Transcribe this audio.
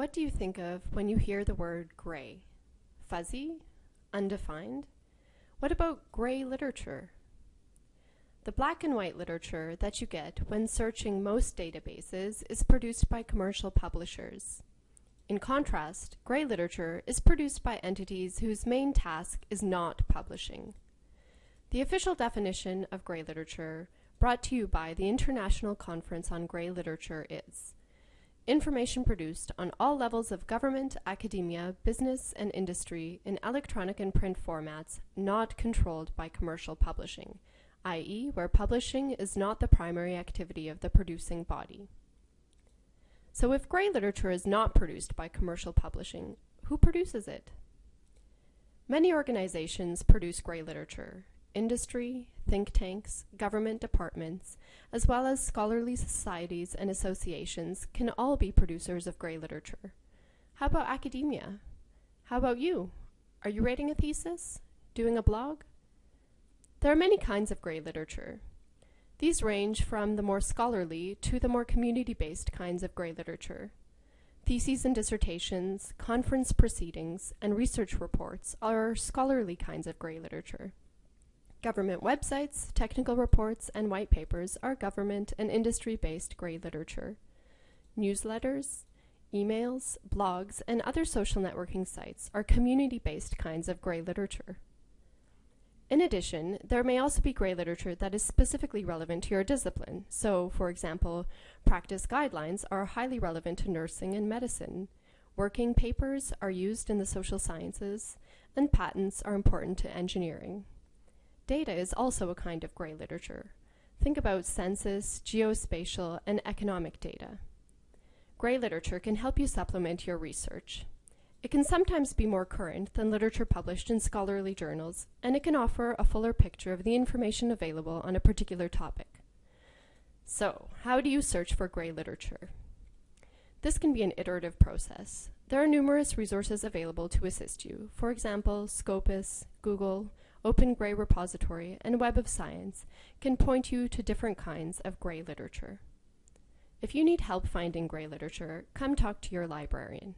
What do you think of when you hear the word gray? Fuzzy? Undefined? What about gray literature? The black and white literature that you get when searching most databases is produced by commercial publishers. In contrast, gray literature is produced by entities whose main task is not publishing. The official definition of gray literature, brought to you by the International Conference on Gray Literature is information produced on all levels of government, academia, business, and industry in electronic and print formats not controlled by commercial publishing, i.e., where publishing is not the primary activity of the producing body. So if gray literature is not produced by commercial publishing, who produces it? Many organizations produce gray literature, industry, think tanks, government departments, as well as scholarly societies and associations can all be producers of gray literature. How about academia? How about you? Are you writing a thesis? Doing a blog? There are many kinds of gray literature. These range from the more scholarly to the more community-based kinds of gray literature. Theses and dissertations, conference proceedings, and research reports are scholarly kinds of gray literature. Government websites, technical reports, and white papers are government and industry-based gray literature. Newsletters, emails, blogs, and other social networking sites are community-based kinds of gray literature. In addition, there may also be gray literature that is specifically relevant to your discipline. So, for example, practice guidelines are highly relevant to nursing and medicine. Working papers are used in the social sciences, and patents are important to engineering. Data is also a kind of gray literature. Think about census, geospatial, and economic data. Gray literature can help you supplement your research. It can sometimes be more current than literature published in scholarly journals, and it can offer a fuller picture of the information available on a particular topic. So, how do you search for gray literature? This can be an iterative process. There are numerous resources available to assist you. For example, Scopus, Google, Open Gray Repository, and Web of Science can point you to different kinds of gray literature. If you need help finding gray literature, come talk to your librarian.